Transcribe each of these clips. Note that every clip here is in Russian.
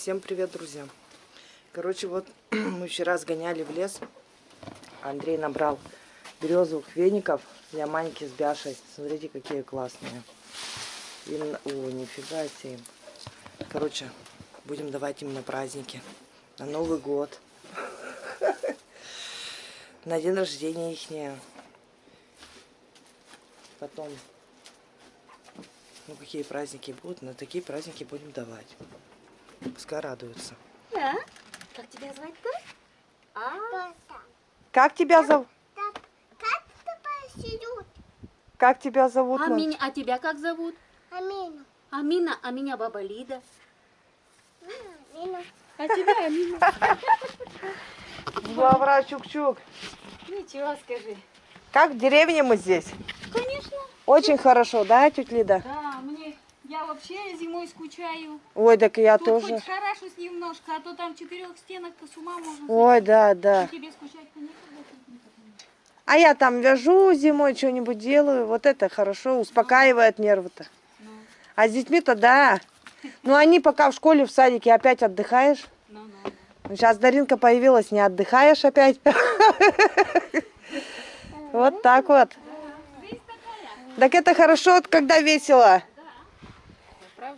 Всем привет, друзья! Короче, вот мы вчера сгоняли в лес. Андрей набрал березовых веников для Маньки с Бяшей. Смотрите, какие классные. Им... О, нифига себе. Короче, будем давать им на праздники. На Новый год. На день рождения ихнее. Потом ну, какие праздники будут, на такие праздники будем давать. Пускай радуются. Да? Как тебя звать-то? А? Как тебя зовут? Как тебя зовут? А, меня, а тебя как зовут? Амина. Амина, а меня баба Лида. Амина. А тебя Амина. Лавра Чук-Чук. Ничего скажи. Как в деревне мы здесь? Конечно. Очень хорошо, да, тетя Лида? Да, я вообще зимой скучаю. Ой, так я Тут тоже. хоть шарашусь немножко, а то там четырех стенок-то с ума можно Ой, да, да. И тебе скучать-то некогда. не. А я там вяжу зимой, что-нибудь делаю. Вот это хорошо, успокаивает нервы-то. Ну, А с детьми-то да. Ну, они пока в школе, в садике опять отдыхаешь. ну, ну. Сейчас Даринка появилась, не отдыхаешь опять. Вот так вот. Так это хорошо, когда весело.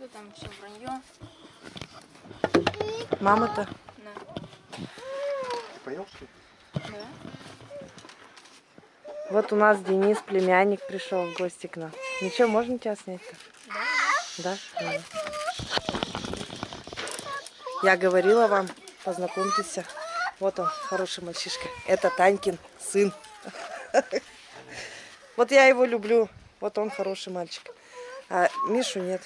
Правда, там все вранье. Мама-то. Понял, что ли? Вот у нас Денис, племянник, пришел в гости к нам. Ничего, можно тебя снять-то? Да? Да. Я говорила вам, познакомьтесь. Вот он, хороший мальчишка. Это Танькин сын. Вот я его люблю. Вот он хороший мальчик. А Мишу нет.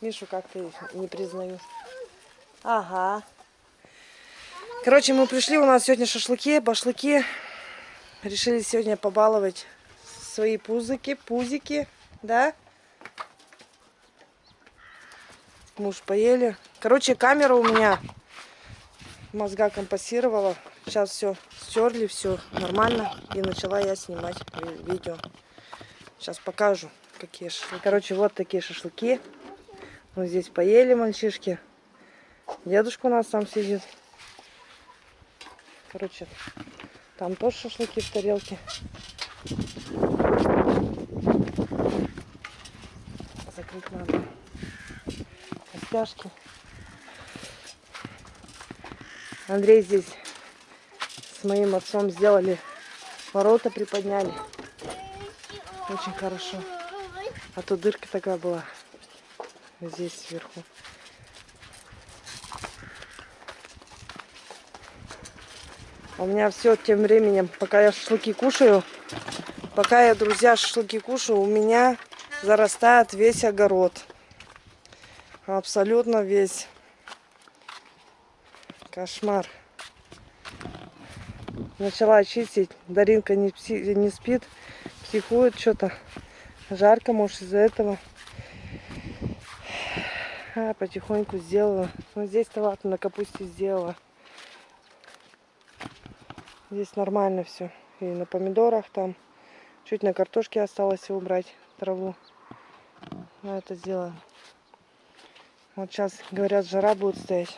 Мишу как-то не признаю. Ага. Короче, мы пришли, у нас сегодня шашлыки, башлыки. Решили сегодня побаловать свои пузыки, пузики, да? Муж поели. Короче, камера у меня мозга компасировала. Сейчас все стерли, все нормально. И начала я снимать ви- видео. Сейчас покажу, какие шашлыки. Короче, вот такие шашлыки. Вот здесь поели мальчишки. Дедушка у нас там сидит. Короче, там тоже шашлыки в тарелке. Закрыть надо. Костяшки. Андрей здесь с моим отцом сделали ворота, приподняли. Очень хорошо. А то дырка такая была. Здесь сверху. У меня все тем временем, пока я шашлыки кушаю, пока я, друзья, шашлыки кушаю, у меня зарастает весь огород. Абсолютно весь. Кошмар. Начала чистить. Даринка не, пси- не спит, психует что-то. Жарко, может, из-за этого. А, потихоньку сделала. Вот здесь-то ладно, на капусте сделала. Здесь нормально все. И на помидорах там. Чуть на картошке осталось убрать траву. Но это сделаем. Вот сейчас, говорят, жара будет стоять.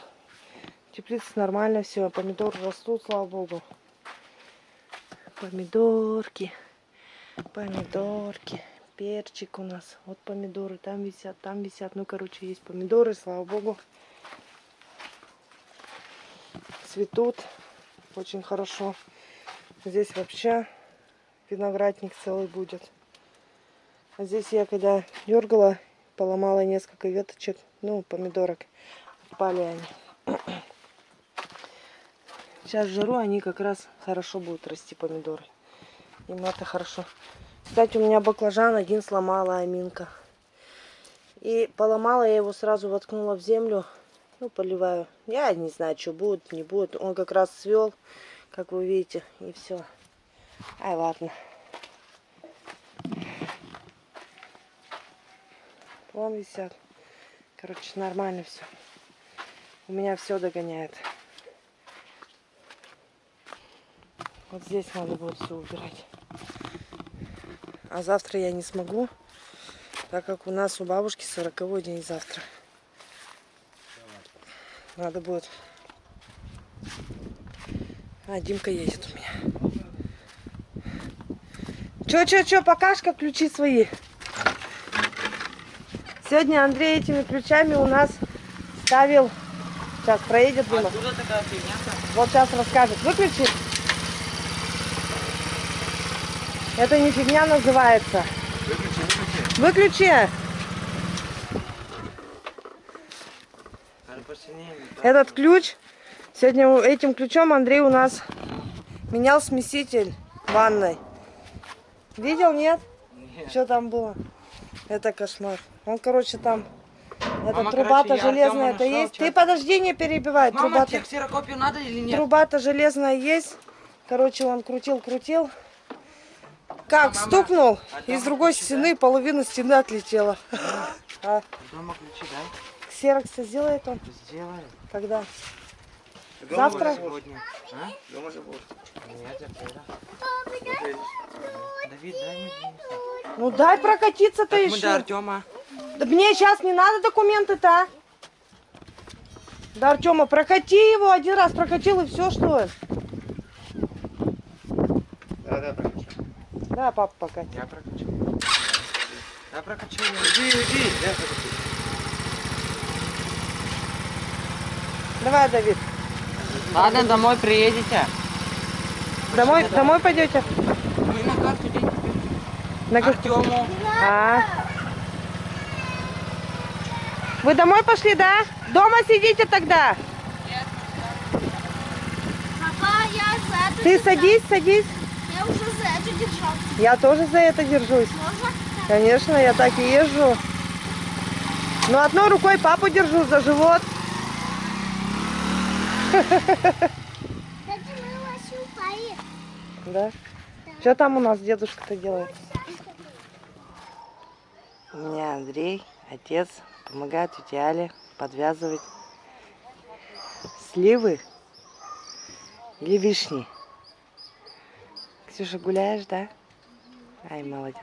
Теплица нормально все. Помидоры растут, слава богу. Помидорки. Помидорки. Перчик у нас. Вот помидоры там висят, там висят. Ну, короче, есть помидоры, слава богу. Цветут. Очень хорошо. Здесь вообще виноградник целый будет. А здесь я когда дергала, поломала несколько веточек, ну, помидорок. Отпали они. Сейчас жару они как раз хорошо будут расти, помидоры. Им это хорошо. Кстати, у меня баклажан один сломала Аминка. И поломала я его, сразу воткнула в землю. Ну, поливаю. Я не знаю, что будет, не будет. Он как раз свел, как вы видите, и все. Ай, ладно. Вон висят. Короче, нормально все. У меня все догоняет. Вот здесь надо будет все убирать. А завтра я не смогу, так как у нас у бабушки сороковой день завтра. Надо будет. А, Димка едет у меня. Чё, чё, чё, покашка, ключи свои. Сегодня Андрей этими ключами у нас ставил... Сейчас проедет мимо. Откуда такая фигня-то? Вот сейчас расскажет. Выключи. Это не фигня называется. Выключи, выключи. Выключи. Этот ключ, сегодня этим ключом Андрей у нас менял смеситель ванной. Видел, нет? Нет. Что там было? Это кошмар. Он, короче, там... Эта труба-то короче, я железная, Артема это нашла, есть. чё- Ты подожди, не перебивай. Мама, Труба-то, надо или нет? труба-то железная есть. Короче, он крутил, крутил. Как стукнул, и с другой стены половина стены отлетела. А Дома ключи, дай. ксерокс сделает он? Сделай. Когда? Дома Завтра? Сегодня. А? Дома же будешь. Нет, завтра. Давид, дай мне принести. Ну дай прокатиться-то Так мы до еще. Артема. Да мне сейчас не надо документы-то. а? Да, Артема, прокати его один раз, прокатил и все, что ли? Да, да, прокачай. Да, папа покатит. Я прокачу. Я прокачу. Иди, иди. Я прокачу. Давай, Давид. Ладно, домой приедете. Домой, домой пойдете? Мы на карту деньги На Артему. А. Вы домой пошли, да? Дома сидите тогда. Папа, я это Ты садись, садись. Я уже за это держал. Я тоже за это держусь. Можно? Конечно, я так и езжу. Но одной рукой папу держу за живот. Упали. Да? Что там у нас дедушка-то делает? У меня Андрей, отец, помогает тете Але подвязывать сливы или вишни. Ксюша, гуляешь, да? Ай, молодец.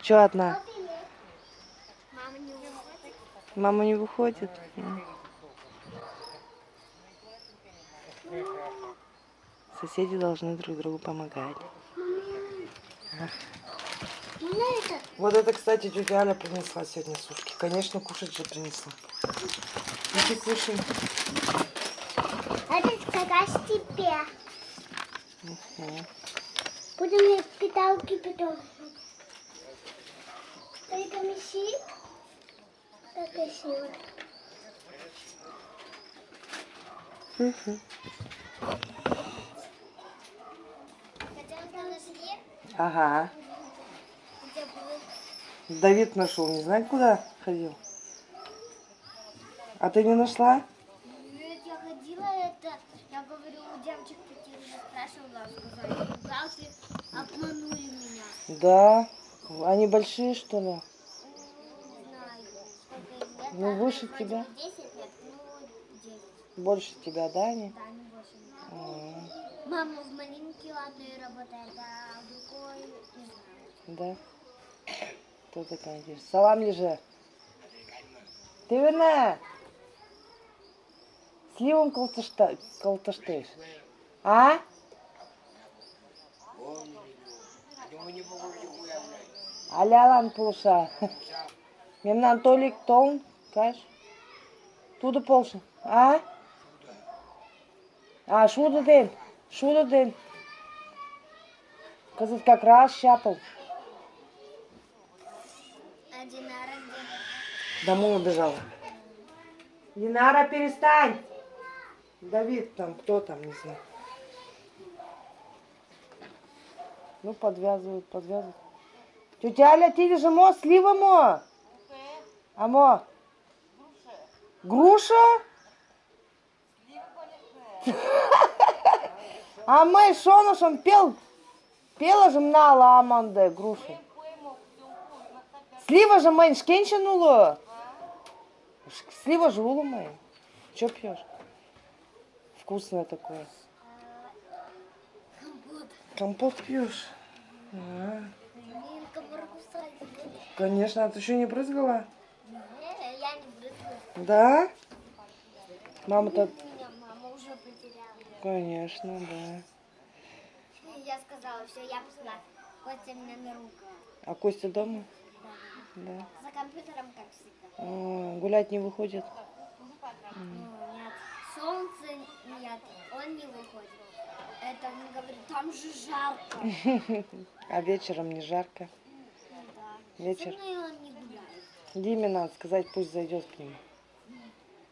Че одна? Мама не уходит. Мама не выходит? Соседи должны друг другу помогать. Вот это, кстати, тетя Аля принесла сегодня сушки. Конечно, кушать же принесла. Иди кушай. Это как тебе. Мгм. Будем питалки потом. Это меси. Так красиво. Себе, Ага. Давид нашел, не знаю, куда ходил. А ты не нашла? Нет, я ходила, это, я говорю, у девочек обманули меня. Да. Они большие, что ли? Не знаю, лет. Ну, Одной выше тебя. бы 10 лет, ну, 10, Больше тебя, да, они? да, не больше. М, Мама в маленькой одной работает, а другой, не знаю. Да. Кто такая здесь? Салам лежи. Ты верна? Сливом колтыштыш. А? Алялан пулша. Мемнан толик толн, каш. Туды полшын. А? А, шуды ден. Шуды ден. Кызыт как раз щапал. А Динара где? Домой убежала. Динара, перестань! Давид там, кто там, не знаю. Ну, подвязывают, подвязывают. Тетя Аля, ти же мо, слива мо? А мо? Груша? А мы шонушем пел, пела же мнала аманде грушу. Слива же мэн шкенчанула. Слива же улумай. Че пьешь? Вкусное такое. Компот. Пьешь? А, конечно, а ты еще не брызгала? Не, я не брызгаю. Да? Мама-то, мама уже потеряла. конечно, да. Я сказала, все, я пошла. Костя меня на руку. А Костя дома? Да. За компьютером, как всегда. А, гулять не выходит? Ну, нет. Солнце нет, он не выходит. Это он говорит, там же жарко. А вечером не жарко. Да. Вечер. Диме надо сказать, пусть зайдет к нему.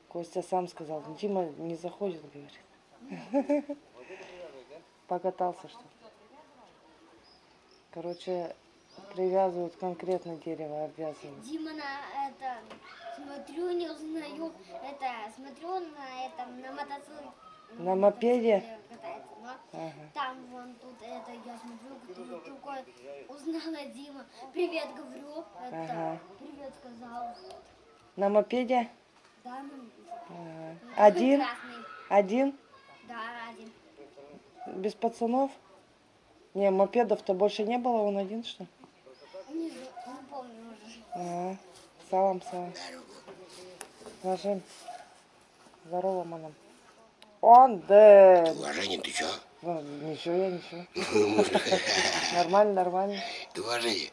Костя сам сказал, Дима не заходит, говорит. Покатался что -то. Короче, привязывают конкретно дерево, обвязывают. Дима на это, смотрю, не узнаю, это, смотрю на этом, на мотоцикле. На мопеде? Катается, но Ага. там вон тут это, я смотрю, кто другой узнала Дима. Привет, говорю, это, Ага. привет сказал. На мопеде? Да, ну, Ага. Один? Красный. Один? Да, один. Без пацанов? Не, мопедов-то больше не было, он один что? Не, зна- не помню уже. Ага. Салам, салам. Ложим. Здорово, мадам. Он, да. Уважение, ты чё? Ну, ничего, я ничего. Нормально, нормально. Ты уважение.